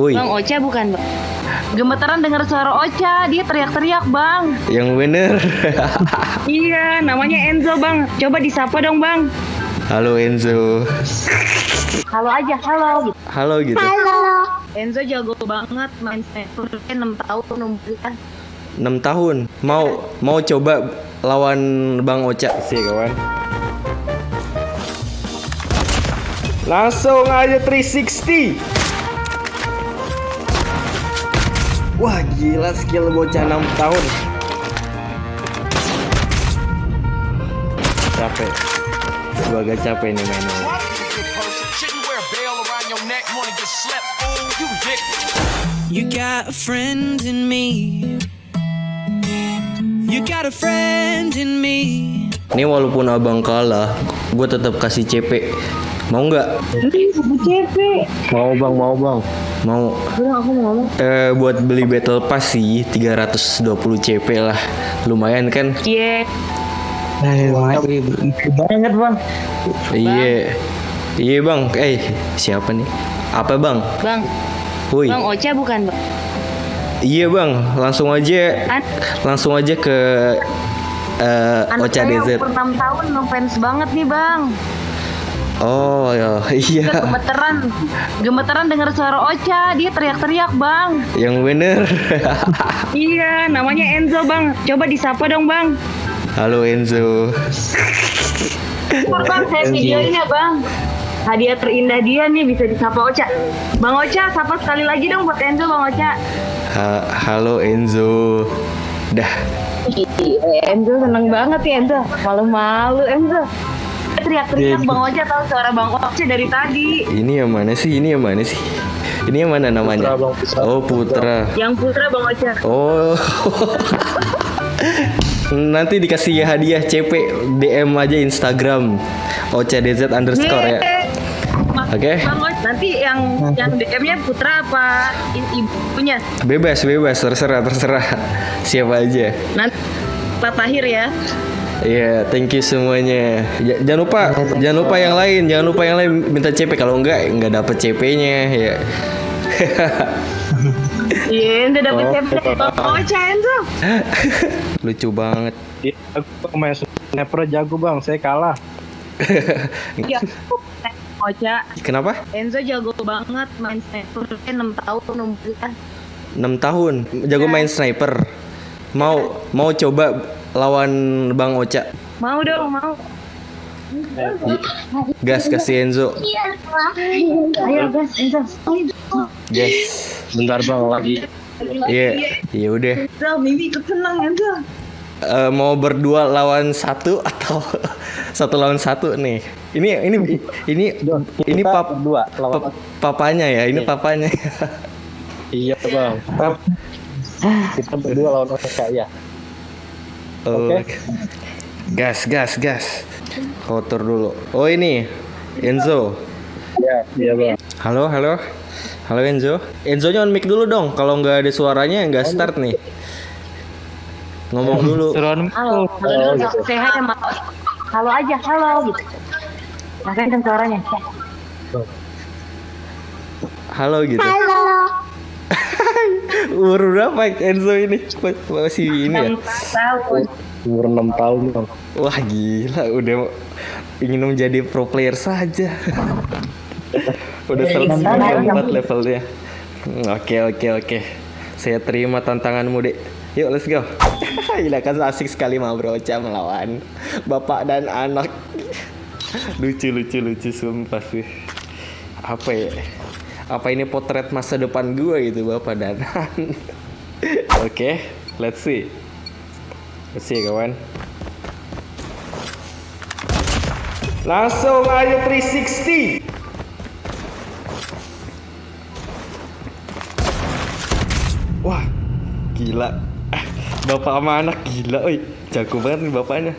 Woi, Bang Ocha bukan bang? Gemeteran dengar suara Ocha, dia teriak-teriak bang. yang bener. Iya, namanya Enzo bang. Coba disapa dong bang. Halo Enzo. Halo aja, halo. Gitu. Halo gitu. Enzo jago banget main sniper. 6 tahun umurnya. 6 tahun. Mau mau coba lawan Bang Ocha sih kawan. Langsung aja 360. Wah gila skill bocah 6 tahun. Capek. Gua agak capek nih mainnya. You got a friend in me. You got a friend in me. Ini walaupun abang kalah, gue tetap kasih CP. Mau nggak? CP. Mau bang, mau bang. Mau. Udah aku mau ngomong. Eh, buat beli battle pass sih 320 CP lah. Lumayan kan? Iya. Eh, banget bang. Iya. Iya bang. Eh, siapa nih? Apa bang? Bang, Woi. Bang Ocha bukan bang? Iya bang. Langsung aja. An Langsung aja ke eh anak Ocha saya DZ. umur 6 tahun ngefans banget nih bang. Oh ya, Dia iya. gemeteran, gemeteran dengar suara Ocha, dia teriak-teriak bang. Yang bener. Iya, namanya Enzo bang. Coba disapa dong bang. Halo Enzo. Bentar, bang, saya videoin ya bang. Hadiah terindah dia nih bisa disapa Ocha. Bang Ocha, sapa sekali lagi dong buat Enzo bang Ocha. Ha- halo Enzo. Dah. Enzo seneng banget ya Enzo. Malu-malu Enzo. Teriak-teriak Bang Ocha tahu suara Bang Ocha dari tadi. Ini yang mana sih? Ini yang mana sih? Ini yang mana namanya? Putra, Bang, Putra. Oh, Putra. Yang putra Bang Ocha. Oh. Nanti dikasih hadiah CP DM aja Instagram OCDZ underscore ya. Oke. Bang Ocha, nanti yang yang DM-nya putra apa ibunya? Bebas, bebas, terserah, terserah. Siapa aja. Nanti Pak Tahir ya. Iya, thank you semuanya. Ja- jangan lupa, jangan lupa yang lain, jangan lupa yang lain minta CP kalau enggak enggak dapet CP-nya ya. Iya, Enzo dapet Oh. CP dari Bang Ocha Enzo. Lucu banget. Iya, aku main sniper jago bang. Saya kalah. Iya. Ocha, Kenapa? Enzo jago banget main sniper. 6 tahun umurnya. 6 tahun jago main sniper. Mau mau coba lawan Bang Ocha. Mau dong, mau. Gas kasih Enzo. Ayo guys, Enzo. Gas. Bentar bang lagi. Iya, iya udah. Mimi ikut senang Enzo. Eh, mau berdua lawan satu atau satu lawan satu nih? Ini ini ini ini pap, papanya ya, ini papanya. Iya bang. Kita berdua lawan Osaka ya. Oh, Oke. Gas, gas, gas. Kotor dulu. Oh ini Enzo. Iya, iya bang. Halo, halo. Halo Enzo. Enzo nya on mic dulu dong. Kalau nggak ada suaranya nggak start nih. Ngomong dulu. Halo, halo say hi sama Halo aja, halo gitu. Makanya kan suaranya. Halo gitu. Halo. Umur berapa Enzo ini? Masih ini ya? 6 tahun. Umur 6 tahun bang. Wah gila, udah ingin menjadi pro player saja. udah selesai empat levelnya. Hmm, Oke oke oke. Saya terima tantanganmu dek. Yuk let's go. Gila kan asik sekali mau Ocha melawan bapak dan anak. lucu lucu lucu sumpah sih. Apa ya? Apa ini potret masa depan gue gitu bapak dan. Oke, let's see. Let's see kawan. Langsung aja 360. Wah, gila. Ah, Bapak sama anak gila, oi. Jago banget nih bapaknya.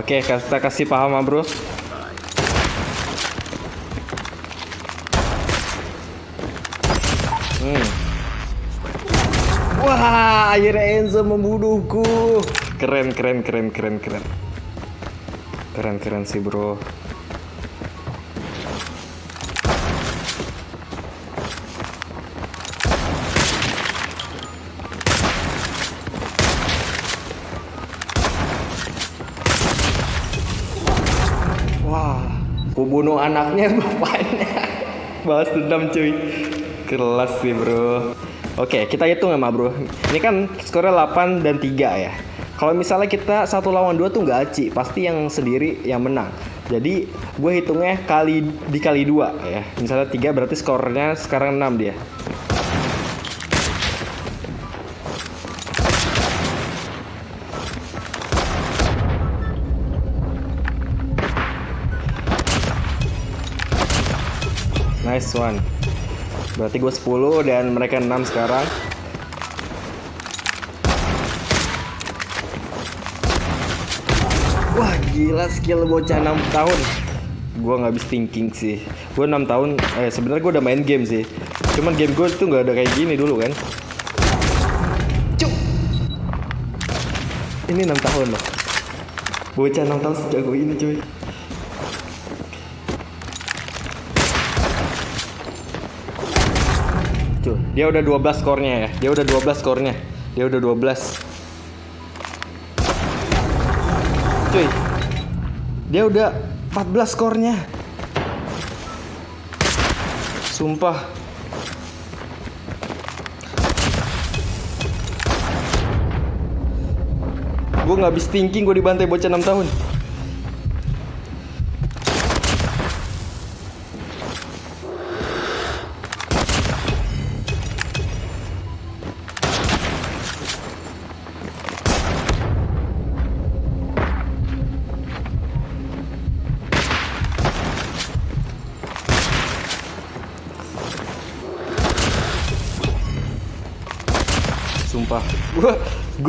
Oke, kita kasih paham, ah, bro. Hmm. Wah, akhirnya Enzo membunuhku. Keren, keren, keren, keren, keren. Keren, keren sih, bro. Bunuh anaknya bapaknya. Balas dendam cuy. Kelas sih bro. Oke, kita hitung ya bro. Ini kan skornya 8 dan 3 ya. Kalau misalnya kita satu lawan dua tuh nggak aci, pasti yang sendiri yang menang. Jadi gue hitungnya kali dikali dua ya. Misalnya 3 berarti skornya sekarang 6 dia. Nice one. Berarti gue 10 dan mereka 6 sekarang. Wah gila skill bocah 6 tahun. Gue nggak habis thinking sih. Gue 6 tahun. Eh sebenarnya gue udah main game sih. Cuman game gue tuh nggak ada kayak gini dulu kan. Cuk. Ini 6 tahun loh. Bocah 6 tahun sejago ini cuy. Dia udah 12 skornya ya. Dia udah 12 skornya. Dia udah 12. Cuy. Dia udah 14 skornya. Sumpah. Gue nggak habis thinking gue dibantai bocah 6 tahun.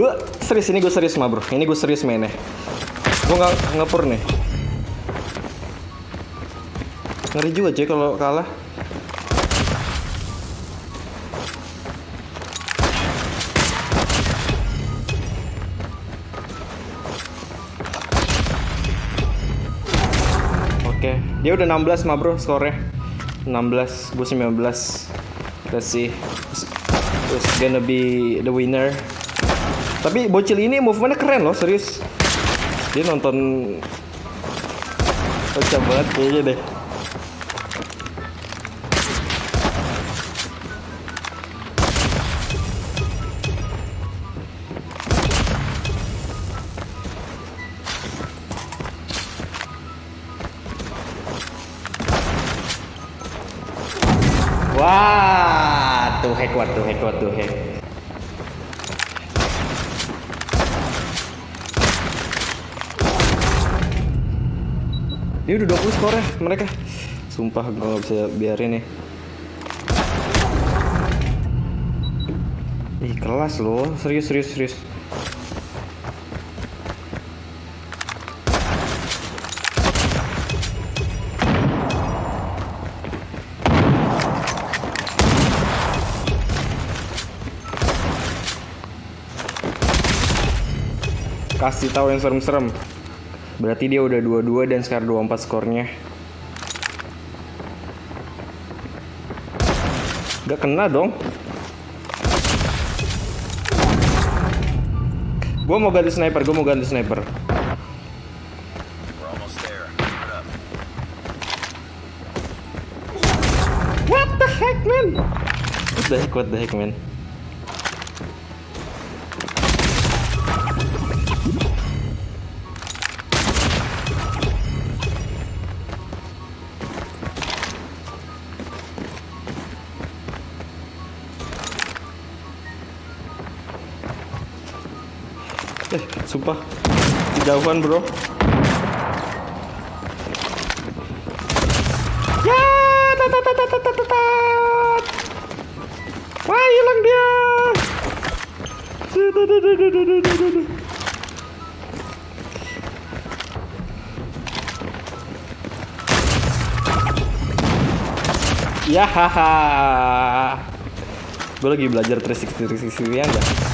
Gue serius ini gue serius mah bro. Ini gue serius mainnya. Gue nggak ngepur nih. Ngeri juga cuy kalau kalah. Oke, dia udah 16 mah bro skornya. 16, gue 19. Let's see. Who's gonna be the winner? Tapi bocil ini movementnya keren loh, serius. Dia nonton Kocak banget kayaknya deh. Wah, tuh hack, tuh hack, tuh hack. Ini udah 20 skornya mereka. Sumpah gue gak bisa biarin nih. Ih kelas loh, serius serius serius. Kasih tahu yang serem-serem. Berarti dia udah 22 dan sekarang 24 skornya. Gak kena dong. Gue mau ganti sniper, gue mau ganti sniper. What the heck, man? What the heck, what the heck, man? Sumpah. Kejauhan, bro. Ya, tat tat tat tat tat tat, tat. Wah, hilang dia. Ya haha. Gue lagi belajar 360 360 ya enggak?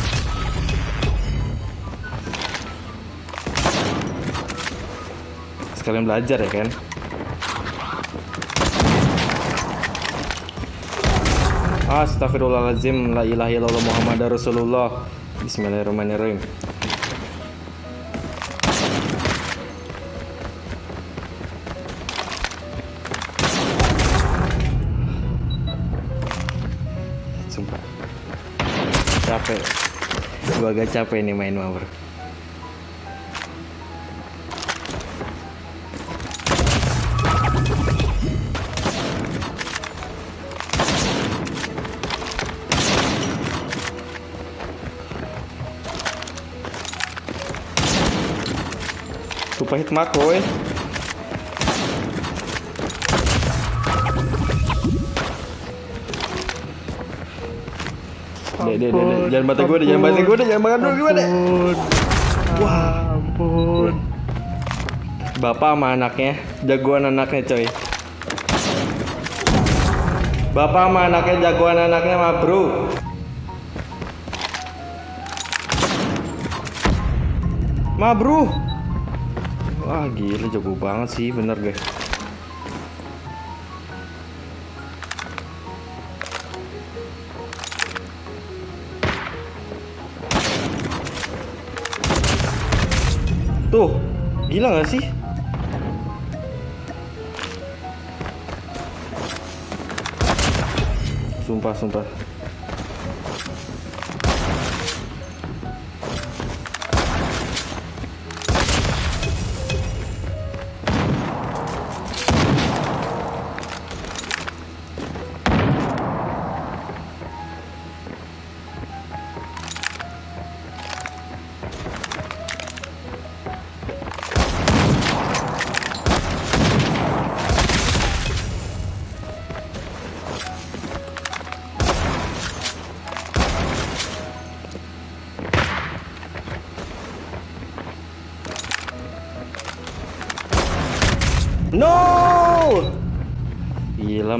Sekalian belajar ya kan? Astagfirullahaladzim La ilaha illallah Muhammad Rasulullah. Bismillahirrahmanirrahim. Sumpah. Capek. Gua agak capek nih main mawar Lupa hit makro eh Dek, dek, dek, dek. Jangan bantai gue jangan bantai gue jangan bantai gue deh. Wah, ampun. Bapak sama anaknya, jagoan anaknya coy. Bapak sama anaknya, jagoan anaknya mah bro. Ma bro. Wah gila jago banget sih, bener guys. Tuh, gila gak sih? Sumpah, sumpah.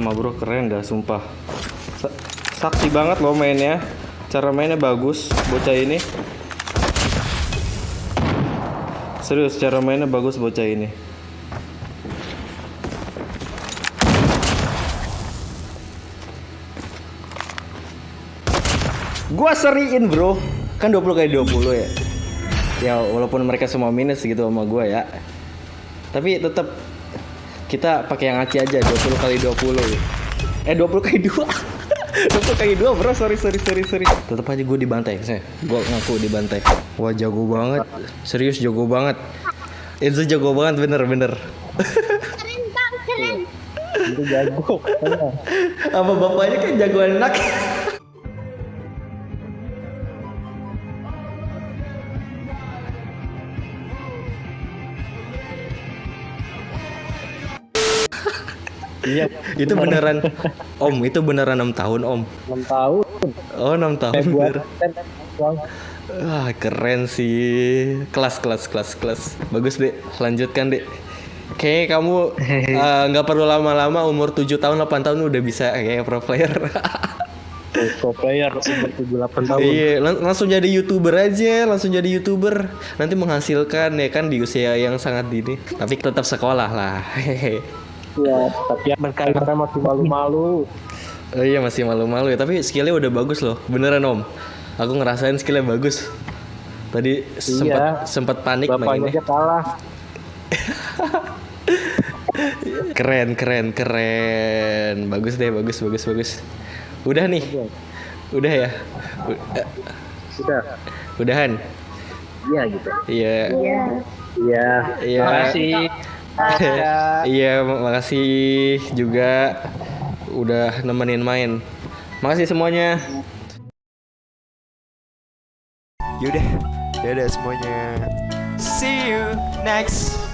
Mah bro keren dah sumpah. Sa- sakti banget loh mainnya. Cara mainnya bagus bocah ini. Serius cara mainnya bagus bocah ini. Gua seriin bro Kan 20 kali 20 ya Ya walaupun mereka semua minus gitu sama gua ya Tapi tetap kita pakai yang aci aja 20 kali 20 Eh 20 kali 2 20 kali 2 bro. Sorry sorry sorry sorry. Tetap aja gue dibantai saya Gue ngaku dibantai. Wah jago banget. Serius jago banget. Itu jago banget bener bener. Itu jago. Apa bapaknya kan jagoan anak Iya. Itu beneran Om itu beneran 6 tahun om 6 tahun. Oh 6 tahun Februari. bener. Wah keren sih Kelas kelas kelas kelas Bagus dek Lanjutkan dek Kayaknya kamu eh, nggak perlu lama-lama umur 7 tahun 8 tahun udah bisa kayak pro player. Pro player umur 78 tahun. Iya, lang- langsung jadi youtuber aja, langsung jadi youtuber. Nanti menghasilkan ya kan di usia yang sangat dini. Tapi tetap sekolah lah. Iya, tapi karena masih malu-malu. Oh iya masih malu-malu ya, tapi skillnya udah bagus loh, beneran om. Aku ngerasain skillnya bagus. Tadi sempat sempat panik Bapaknya mainnya. aja kalah. Keren, keren, keren. Bagus deh, bagus, bagus, bagus. Udah nih, udah ya, eh, Sudah. udahan. Iya gitu. Iya, Iya. iya. Makasih. Iya, mak- makasih juga udah nemenin main. Makasih semuanya. Yaudah, dadah semuanya. See you next